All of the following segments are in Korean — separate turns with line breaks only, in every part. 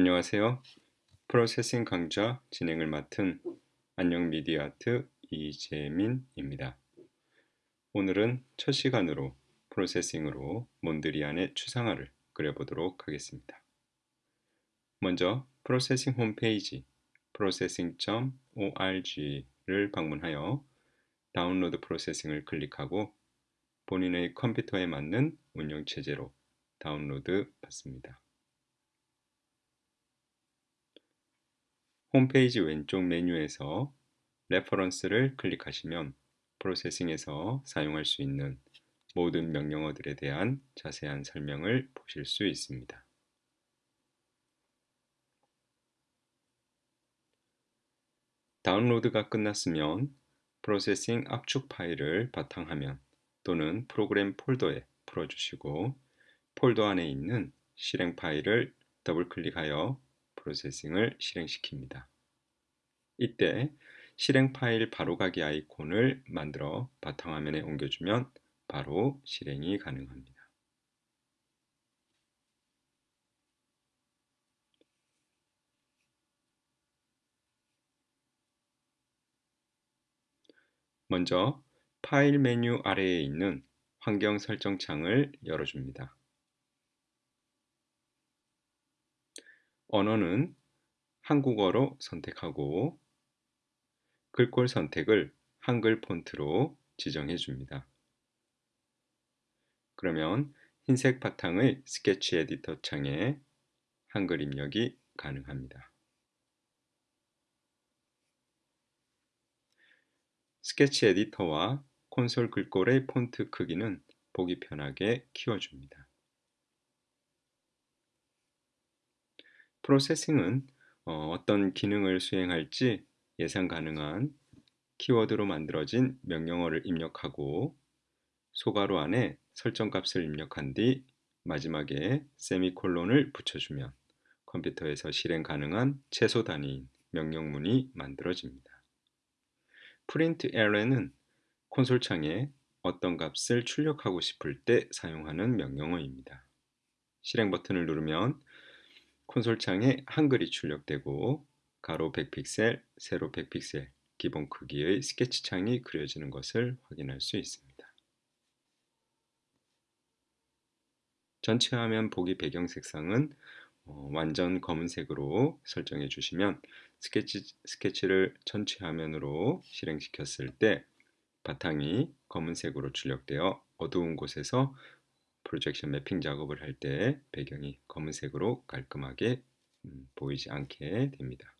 안녕하세요. 프로세싱 강좌 진행을 맡은 안녕 미디어아트 이재민입니다. 오늘은 첫 시간으로 프로세싱으로 몬드리안의 추상화를 그려보도록 하겠습니다. 먼저 프로세싱 홈페이지 processing.org를 방문하여 다운로드 프로세싱을 클릭하고 본인의 컴퓨터에 맞는 운영체제로 다운로드 받습니다. 홈페이지 왼쪽 메뉴에서 reference를 클릭하시면 Processing에서 사용할 수 있는 모든 명령어들에 대한 자세한 설명을 보실 수 있습니다. 다운로드가 끝났으면 Processing 압축 파일을 바탕화면 또는 프로그램 폴더에 풀어주시고 폴더 안에 있는 실행 파일을 더블 클릭하여 Processing을 실행시킵니다. 이때 실행 파일 바로가기 아이콘을 만들어 바탕화면에 옮겨주면 바로 실행이 가능합니다. 먼저 파일 메뉴 아래에 있는 환경 설정 창을 열어줍니다. 언어는 한국어로 선택하고 글꼴 선택을 한글 폰트로 지정해 줍니다. 그러면 흰색 바탕의 스케치 에디터 창에 한글 입력이 가능합니다. 스케치 에디터와 콘솔 글꼴의 폰트 크기는 보기 편하게 키워줍니다. 프로세싱은 어, 떤 기능을 수행할지 예상 가능한 키워드로 만들어진 명령어를 입력하고 소괄호 안에 설정값을 입력한 뒤 마지막에 세미콜론을 붙여주면 컴퓨터에서 실행 가능한 최소 단위인 명령문이 만들어집니다. 프린트 에러는 콘솔 창에 어떤 값을 출력하고 싶을 때 사용하는 명령어입니다. 실행 버튼을 누르면 콘솔 창에 한글이 출력되고 가로 100픽셀, 세로 100픽셀 기본 크기의 스케치 창이 그려지는 것을 확인할 수 있습니다. 전체 화면 보기 배경 색상은 어, 완전 검은색으로 설정해 주시면 스케치, 스케치를 전체 화면으로 실행시켰을 때 바탕이 검은색으로 출력되어 어두운 곳에서 projection mapping 작업을 할 때 배경이 검은색으로 깔끔하게 음, 보이지 않게 됩니다.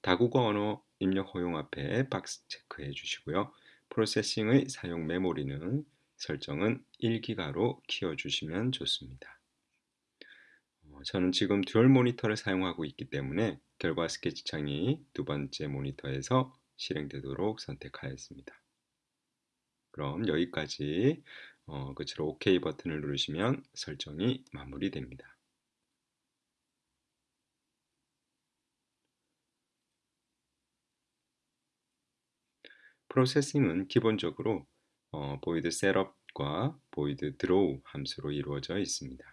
다국어 언어 입력 허용 앞에 박스 체크해 주시고요. Processing의 사용 메모리는 설정은 1기가로 키워주시면 좋습니다. 어, 저는 지금 dual 모니터를 사용하고 있기 때문에 결과 스케치 창이 두 번째 모니터에서 실행되도록 선택하였습니다. 그럼 여기까지 어, 끝으로 OK 버튼을 누르시면 설정이 마무리됩니다. Processing은 기본적으로 어, void setup과 void draw 함수로 이루어져 있습니다.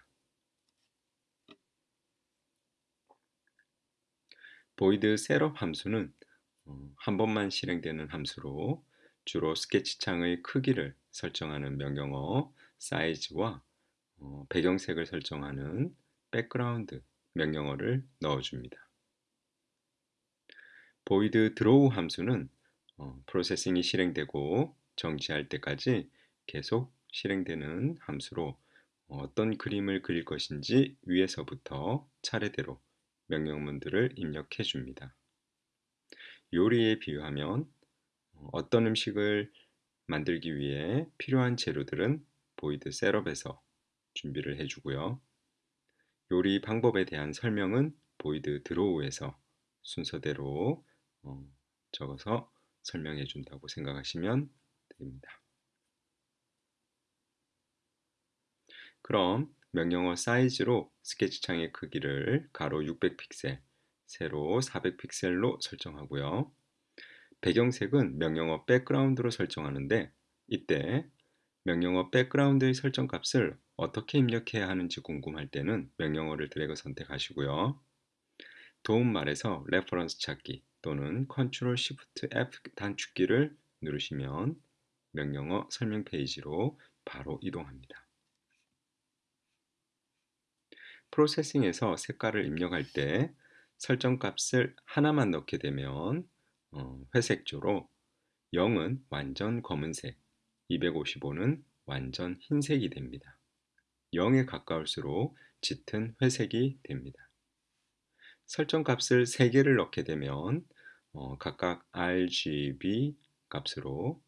void setup 함수는 어, 한 번만 실행되는 함수로 주로 스케치 창의 크기를 설정하는 명령어 size와 어, 배경색을 설정하는 background 명령어를 넣어줍니다. void draw 함수는 어, Processing이 실행되고 정지할 때까지 계속 실행되는 함수로 어떤 그림을 그릴 것인지 위에서부터 차례대로 명령문들을 입력해 줍니다. 요리에 비유하면 어떤 음식을 만들기 위해 필요한 재료들은 void setup에서 준비를 해주고요. 요리 방법에 대한 설명은 void draw에서 순서대로 어, 적어서 설명해 준다고 생각하시면 됩니다. 그럼 명령어 size로 스케치 창의 크기를 가로 600픽셀, 세로 400픽셀로 설정하고요. 배경색은 명령어 background로 설정하는데 이때 명령어 background의 설정 값을 어떻게 입력해야 하는지 궁금할 때는 명령어를 드래그 선택하시고요. 도움말에서 reference 찾기 또는 Ctrl Shift F 단축키를 누르시면 명령어 설명 페이지로 바로 이동합니다. 프로세싱에서 색깔을 입력할 때 설정 값을 하나만 넣게 되면 어, 회색조로 0은 완전 검은색, 255는 완전 흰색이 됩니다. 0에 가까울수록 짙은 회색이 됩니다. 설정 값을 3개를 넣게 되면 어, 각각 RGB 값으로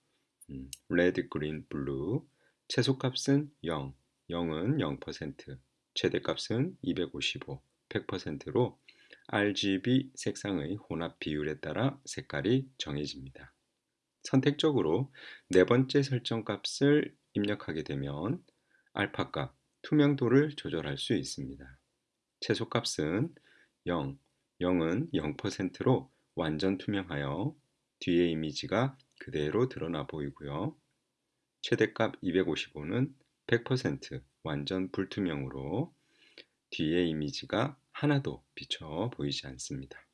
음, red, green, blue 최소값은 0, 0은 0%, 최대값은 255, 100%로 RGB 색상의 혼합 비율에 따라 색깔이 정해집니다. 선택적으로 네 번째 설정 값을 입력하게 되면 알파 값, 투명도를 조절할 수 있습니다. 최소값은 0, 0은 0%로 완전 투명하여 뒤에 이미지가 그대로 드러나 보이고요. 최대값 255는 100% 완전 불투명으로 뒤에 이미지가 하나도 비쳐 보이지 않습니다.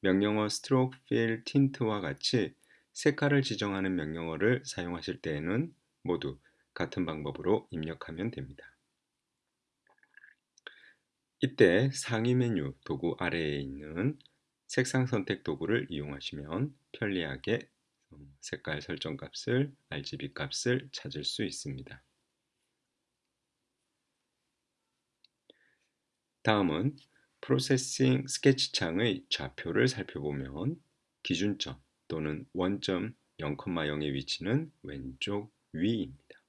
명령어 stroke fill tint와 같이 색깔을 지정하는 명령어를 사용하실 때에는 모두 같은 방법으로 입력하면 됩니다. 이때 상위 메뉴 도구 아래에 있는 색상 선택 도구를 이용하시면 편리하게 색깔 설정 값을 RGB 값을 찾을 수 있습니다. 다음은 프로세싱 스케치 창의 좌표를 살펴보면 기준점 또는 원점 0,0의 위치는 왼쪽 위입니다.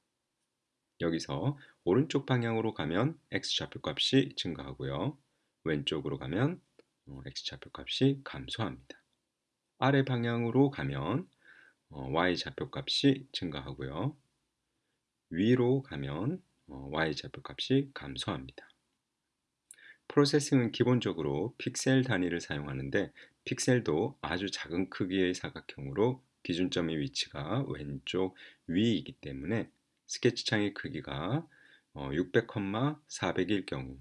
여기서 오른쪽 방향으로 가면 X좌표 값이 증가하고요. 왼쪽으로 가면 어, X좌표 값이 감소합니다. 아래 방향으로 가면 어, Y좌표 값이 증가하고요. 위로 가면 어, Y좌표 값이 감소합니다. 프로세싱은 기본적으로 픽셀 단위를 사용하는데 픽셀도 아주 작은 크기의 사각형으로 기준점의 위치가 왼쪽 위이기 때문에 스케치 창의 크기가 600,400일 경우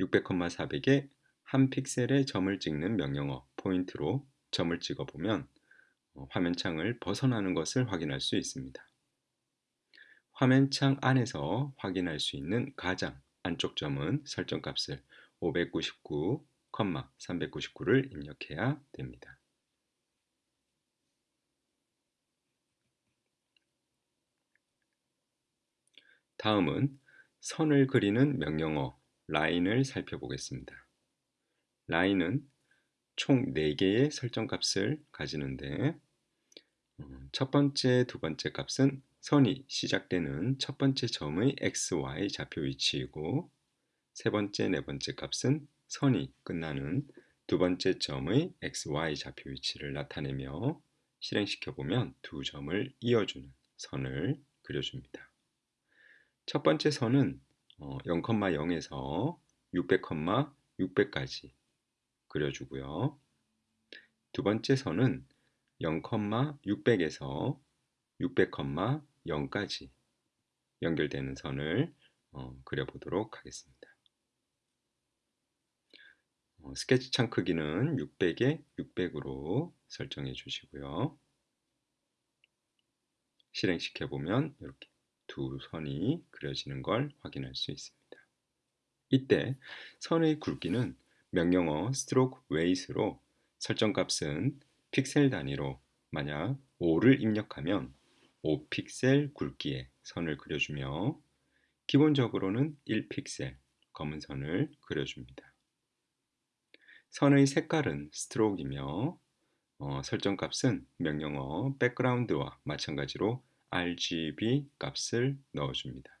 600,400에 한 픽셀의 점을 찍는 명령어 포인트로 점을 찍어보면 어, 화면창을 벗어나는 것을 확인할 수 있습니다. 화면창 안에서 확인할 수 있는 가장 안쪽 점은 설정 값을 599,399를 입력해야 됩니다. 다음은 선을 그리는 명령어 라인을 살펴보겠습니다. 라인은 총 4개의 설정 값을 가지는데 어, 첫 번째, 두 번째 값은 선이 시작되는 첫 번째 점의 XY 좌표 위치이고 세 번째, 네 번째 값은 선이 끝나는 두 번째 점의 XY 좌표 위치를 나타내며 실행시켜 보면 두 점을 이어주는 선을 그려줍니다. 첫 번째 선은 0,0에서 어, 600, 600까지 그려주고요. 두 번째 선은 0,600에서 600,0까지 연결되는 선을 어, 그려보도록 하겠습니다. 어, 스케치 창 크기는 600에 600으로 설정해 주시고요. 실행시켜 보면 이렇게 두 선이 그려지는 걸 확인할 수 있습니다. 이때 선의 굵기는 명령어 stroke weight로 설정값은 픽셀 단위로 만약 5를 입력하면 5픽셀 굵기의 선을 그려주며 기본적으로는 1픽셀 검은 선을 그려줍니다. 선의 색깔은 스트로크이며 어, 설정값은 명령어 background와 마찬가지로 RGB 값을 넣어줍니다.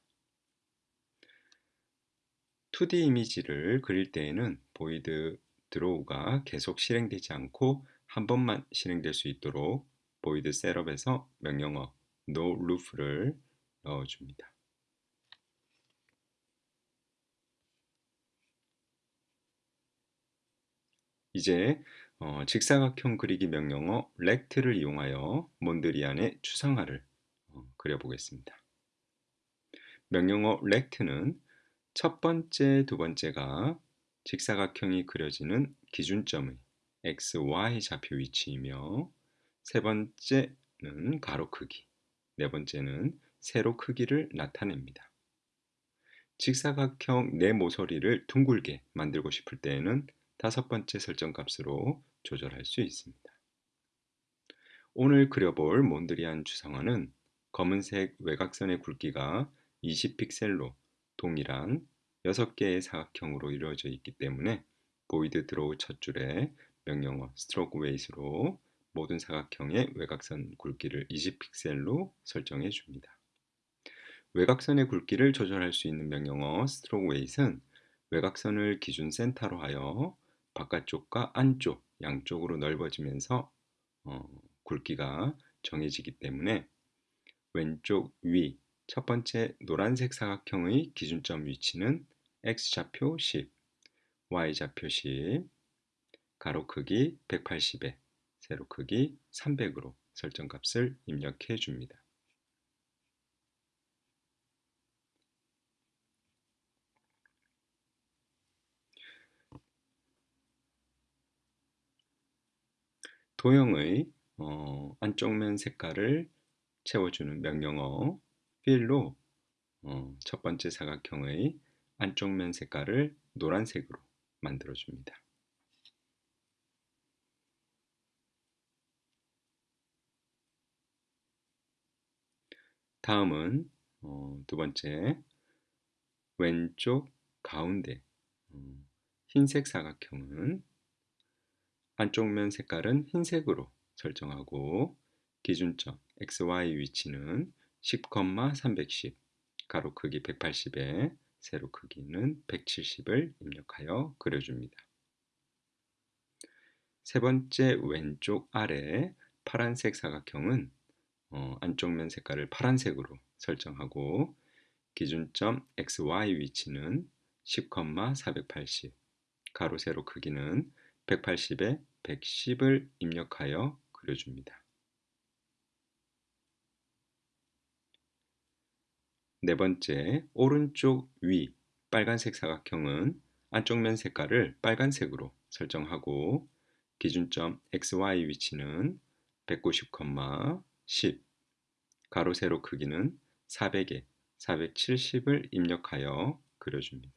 2D 이미지를 그릴 때에는 void draw가 계속 실행되지 않고 한 번만 실행될 수 있도록 void setup에서 명령어 noLoop를 넣어줍니다. 이제 어, 직사각형 그리기 명령어 rect를 이용하여 몬드리안의 추상화를 어, 그려보겠습니다. 명령어 rect는 첫 번째, 두 번째가 직사각형이 그려지는 기준점의 XY 좌표 위치이며 세 번째는 가로 크기, 네 번째는 세로 크기를 나타냅니다. 직사각형 내 모서리를 둥글게 만들고 싶을 때에는 다섯 번째 설정 값으로 조절할 수 있습니다. 오늘 그려볼 몬드리안 주상화는 검은색 외곽선의 굵기가 20픽셀로 동일한 6개의 사각형으로 이루어져 있기 때문에 void draw 첫 줄에 명령어 strokeWeight로 모든 사각형의 외곽선 굵기를 20픽셀로 설정해 줍니다. 외곽선의 굵기를 조절할 수 있는 명령어 strokeWeight는 외곽선을 기준 센터로 하여 바깥쪽과 안쪽 양쪽으로 넓어지면서 어, 굵기가 정해지기 때문에 왼쪽 위 첫 번째 노란색 사각형의 기준점 위치는 x좌표 10, y좌표 10, 가로 크기 180에 세로 크기 300으로 설정값을 입력해 줍니다. 도형의 어, 안쪽 면 색깔을 채워주는 명령어 필로 어, 첫 번째 사각형의 안쪽 면 색깔을 노란색으로 만들어줍니다. 다음은 어, 두 번째 왼쪽 가운데 어, 흰색 사각형은 안쪽 면 색깔은 흰색으로 설정하고 기준점 XY 위치는 10,310 가로 크기 180에 세로 크기는 170을 입력하여 그려줍니다. 세 번째 왼쪽 아래 파란색 사각형은 어, 안쪽 면 색깔을 파란색으로 설정하고 기준점 XY 위치는 10,480 가로 세로 크기는 180에 110을 입력하여 그려줍니다. 네 번째, 오른쪽 위 빨간색 사각형은 안쪽 면 색깔을 빨간색으로 설정하고 기준점 XY 위치는 190,10 가로 세로 크기는 400에 470을 입력하여 그려줍니다.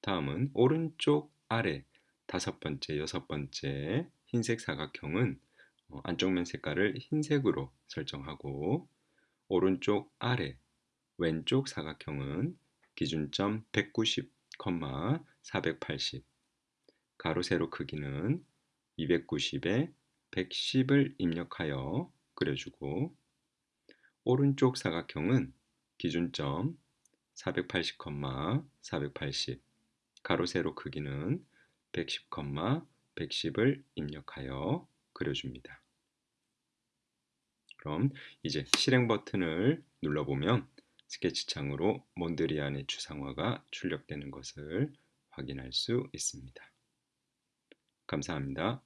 다음은 오른쪽 아래 다섯 번째, 여섯 번째 흰색 사각형은 어, 안쪽 면 색깔을 흰색으로 설정하고 오른쪽 아래 왼쪽 사각형은 기준점 190, 480 가로 세로 크기는 290에 110을 입력하여 그려주고 오른쪽 사각형은 기준점 480, 480 가로 세로 크기는 110, 110을 입력하여 그려줍니다. 그럼 이제 실행 버튼을 눌러보면 스케치 창으로 몬드리안의 추상화가 출력되는 것을 확인할 수 있습니다. 감사합니다.